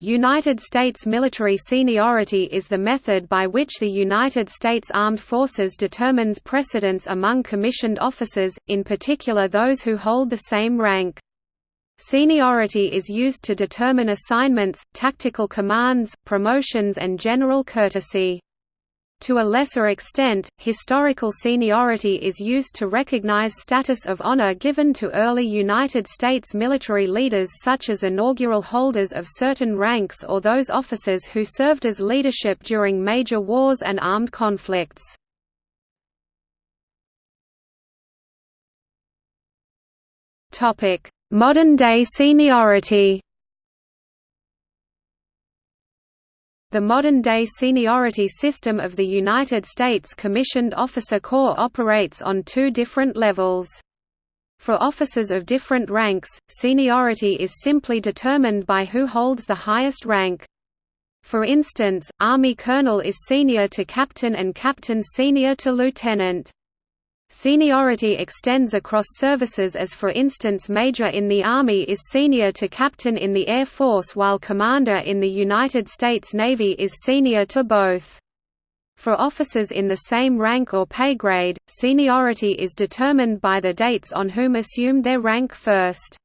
United States military seniority is the method by which the United States Armed Forces determines precedence among commissioned officers, in particular those who hold the same rank. Seniority is used to determine assignments, tactical commands, promotions and general courtesy. To a lesser extent, historical seniority is used to recognize status of honor given to early United States military leaders such as inaugural holders of certain ranks or those officers who served as leadership during major wars and armed conflicts. Modern-day seniority The modern-day seniority system of the United States Commissioned Officer Corps operates on two different levels. For officers of different ranks, seniority is simply determined by who holds the highest rank. For instance, Army colonel is senior to captain and captain senior to lieutenant. Seniority extends across services as for instance Major in the Army is senior to Captain in the Air Force while Commander in the United States Navy is senior to both. For officers in the same rank or pay grade, seniority is determined by the dates on whom assumed their rank first.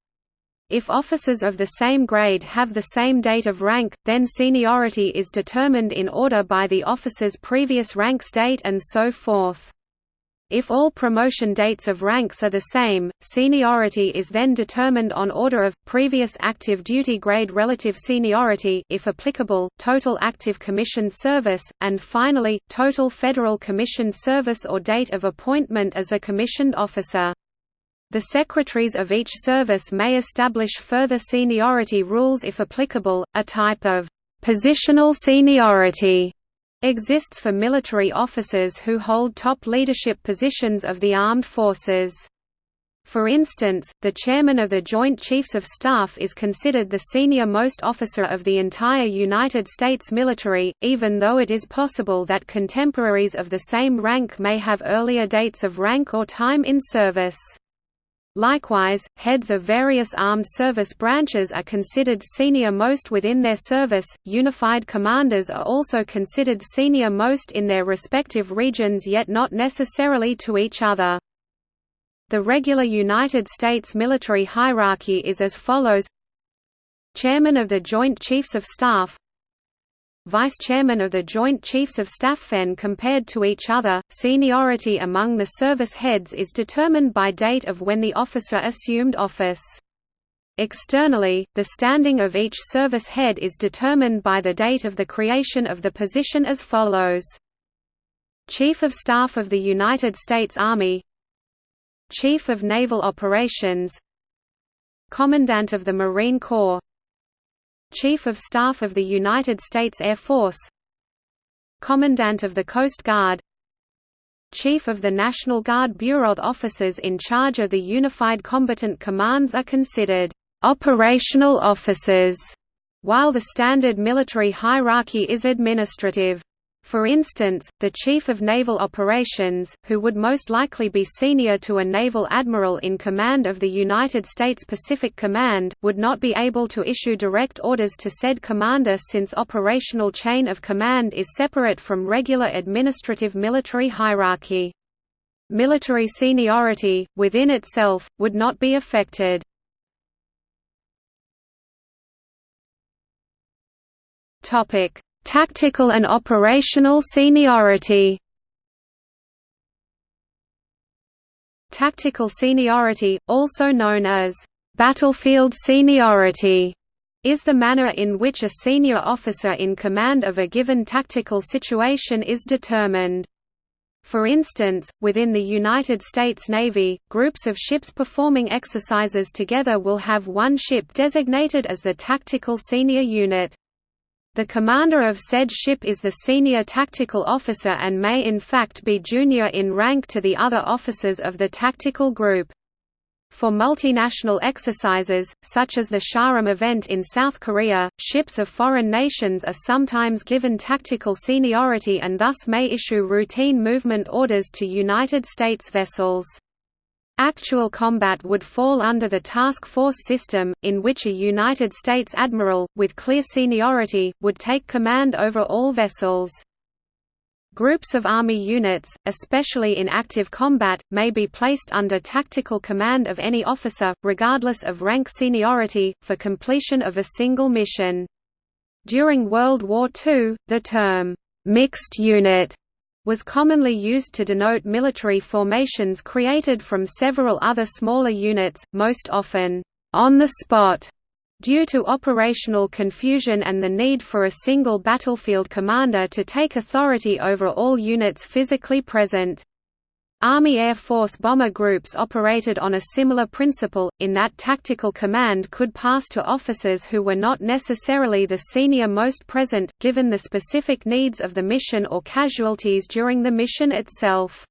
If officers of the same grade have the same date of rank, then seniority is determined in order by the officer's previous rank date and so forth. If all promotion dates of ranks are the same, seniority is then determined on order of, previous active duty grade relative seniority if applicable, total active commissioned service, and finally, total federal commissioned service or date of appointment as a commissioned officer. The secretaries of each service may establish further seniority rules if applicable, a type of «positional seniority» exists for military officers who hold top leadership positions of the armed forces. For instance, the chairman of the Joint Chiefs of Staff is considered the senior-most officer of the entire United States military, even though it is possible that contemporaries of the same rank may have earlier dates of rank or time in service. Likewise, heads of various armed service branches are considered senior most within their service. Unified commanders are also considered senior most in their respective regions yet not necessarily to each other. The regular United States military hierarchy is as follows Chairman of the Joint Chiefs of Staff Vice Chairman of the Joint Chiefs of Staff. When compared to each other, seniority among the service heads is determined by date of when the officer assumed office. Externally, the standing of each service head is determined by the date of the creation of the position as follows. Chief of Staff of the United States Army Chief of Naval Operations Commandant of the Marine Corps Chief of Staff of the United States Air Force Commandant of the Coast Guard Chief of the National Guard Bureau officers in charge of the Unified Combatant Commands are considered operational officers, while the standard military hierarchy is administrative. For instance, the Chief of Naval Operations, who would most likely be senior to a naval admiral in command of the United States Pacific Command, would not be able to issue direct orders to said commander since operational chain of command is separate from regular administrative military hierarchy. Military seniority, within itself, would not be affected. Topic Tactical and operational seniority Tactical seniority, also known as battlefield seniority, is the manner in which a senior officer in command of a given tactical situation is determined. For instance, within the United States Navy, groups of ships performing exercises together will have one ship designated as the Tactical Senior Unit. The commander of said ship is the senior tactical officer and may in fact be junior in rank to the other officers of the tactical group. For multinational exercises, such as the Sharam event in South Korea, ships of foreign nations are sometimes given tactical seniority and thus may issue routine movement orders to United States vessels. Actual combat would fall under the task force system, in which a United States admiral, with clear seniority, would take command over all vessels. Groups of Army units, especially in active combat, may be placed under tactical command of any officer, regardless of rank seniority, for completion of a single mission. During World War II, the term, "'mixed unit' was commonly used to denote military formations created from several other smaller units, most often, "'on the spot' due to operational confusion and the need for a single battlefield commander to take authority over all units physically present. Army Air Force bomber groups operated on a similar principle, in that tactical command could pass to officers who were not necessarily the senior most present, given the specific needs of the mission or casualties during the mission itself.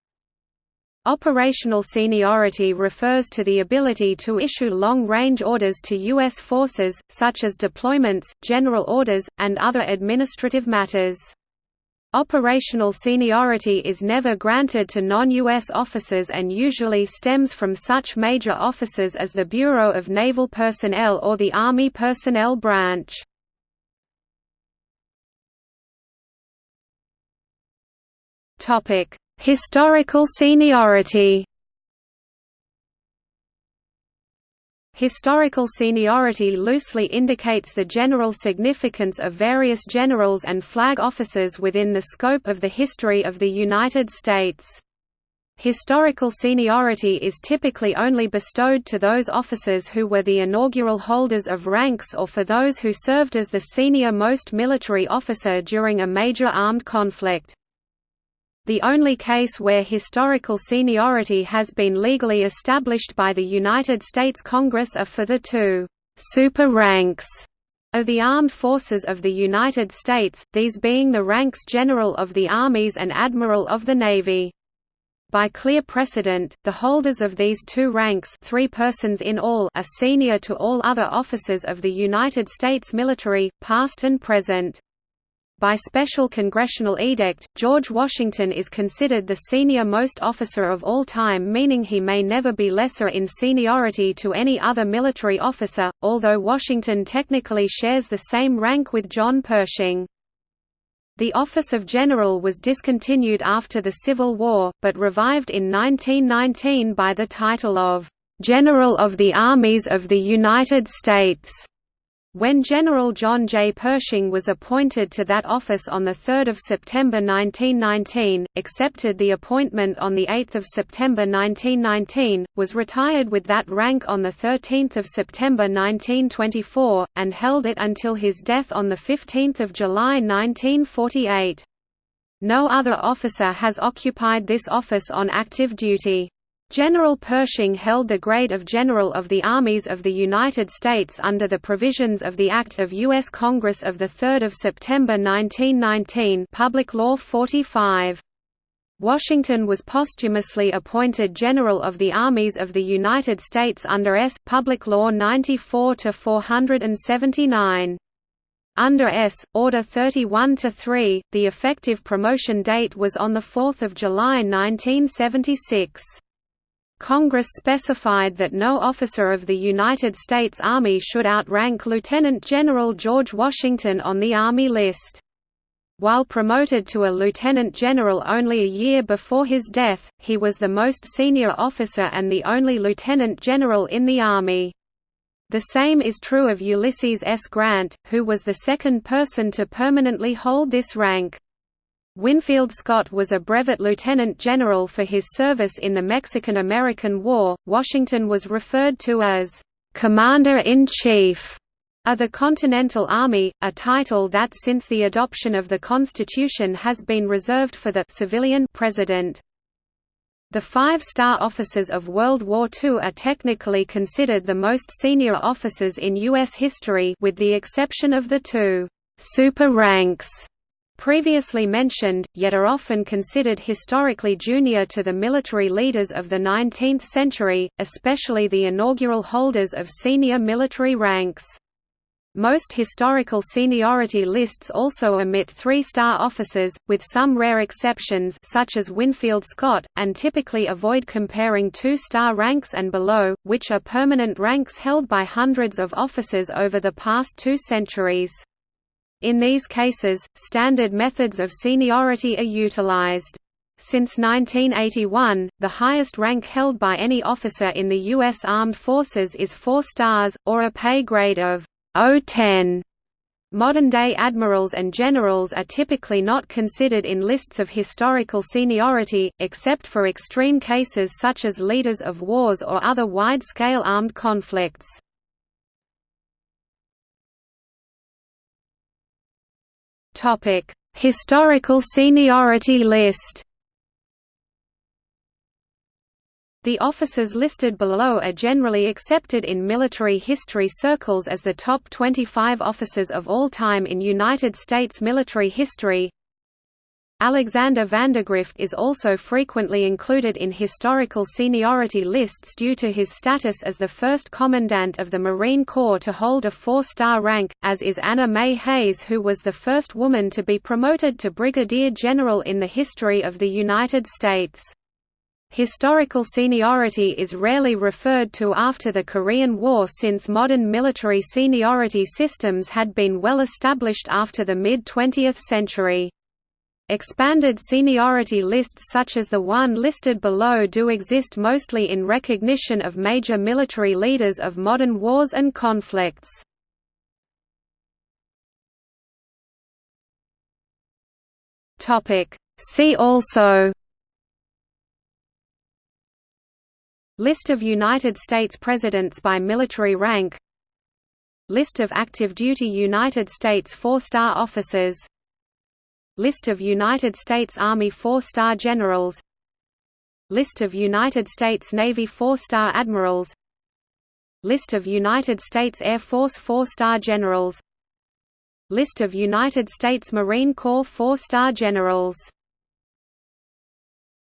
Operational seniority refers to the ability to issue long-range orders to U.S. forces, such as deployments, general orders, and other administrative matters. Operational seniority is never granted to non-U.S. officers and usually stems from such major officers as the Bureau of Naval Personnel or the Army Personnel Branch. Historical seniority Historical seniority loosely indicates the general significance of various generals and flag officers within the scope of the history of the United States. Historical seniority is typically only bestowed to those officers who were the inaugural holders of ranks or for those who served as the senior most military officer during a major armed conflict. The only case where historical seniority has been legally established by the United States Congress are for the two «super ranks» of the Armed Forces of the United States, these being the ranks General of the Armies and Admiral of the Navy. By clear precedent, the holders of these two ranks three persons in all are senior to all other officers of the United States military, past and present. By special congressional edict, George Washington is considered the senior-most officer of all time meaning he may never be lesser in seniority to any other military officer, although Washington technically shares the same rank with John Pershing. The office of general was discontinued after the Civil War, but revived in 1919 by the title of, "'General of the Armies of the United States' When General John J. Pershing was appointed to that office on 3 September 1919, accepted the appointment on 8 September 1919, was retired with that rank on 13 September 1924, and held it until his death on 15 July 1948. No other officer has occupied this office on active duty. General Pershing held the grade of General of the Armies of the United States under the provisions of the Act of U.S. Congress of 3 September 1919 Public Law 45. Washington was posthumously appointed General of the Armies of the United States under S. Public Law 94-479. Under S. Order 31-3, the effective promotion date was on 4 July 1976. Congress specified that no officer of the United States Army should outrank Lieutenant General George Washington on the Army list. While promoted to a lieutenant general only a year before his death, he was the most senior officer and the only lieutenant general in the Army. The same is true of Ulysses S. Grant, who was the second person to permanently hold this rank. Winfield Scott was a brevet lieutenant general for his service in the Mexican–American War. Washington was referred to as Commander-in-Chief of the Continental Army, a title that since the adoption of the Constitution has been reserved for the civilian president. The five-star officers of World War II are technically considered the most senior officers in U.S. history with the exception of the two «super ranks» previously mentioned, yet are often considered historically junior to the military leaders of the 19th century, especially the inaugural holders of senior military ranks. Most historical seniority lists also omit three-star officers, with some rare exceptions such as Winfield Scott, and typically avoid comparing two-star ranks and below, which are permanent ranks held by hundreds of officers over the past two centuries. In these cases, standard methods of seniority are utilized. Since 1981, the highest rank held by any officer in the U.S. Armed Forces is four stars, or a pay grade of O10. Modern-day admirals and generals are typically not considered in lists of historical seniority, except for extreme cases such as leaders of wars or other wide-scale armed conflicts. Historical seniority list The officers listed below are generally accepted in military history circles as the top 25 officers of all time in United States military history. Alexander Vandegrift is also frequently included in historical seniority lists due to his status as the first Commandant of the Marine Corps to hold a four-star rank, as is Anna Mae Hays who was the first woman to be promoted to Brigadier General in the history of the United States. Historical seniority is rarely referred to after the Korean War since modern military seniority systems had been well established after the mid-20th century. Expanded seniority lists such as the one listed below do exist mostly in recognition of major military leaders of modern wars and conflicts. See also List of United States presidents by military rank List of active duty United States four-star officers List of United States Army four-star generals. List of United States Navy four-star admirals. List of United States Air Force four-star generals. List of United States Marine Corps four-star generals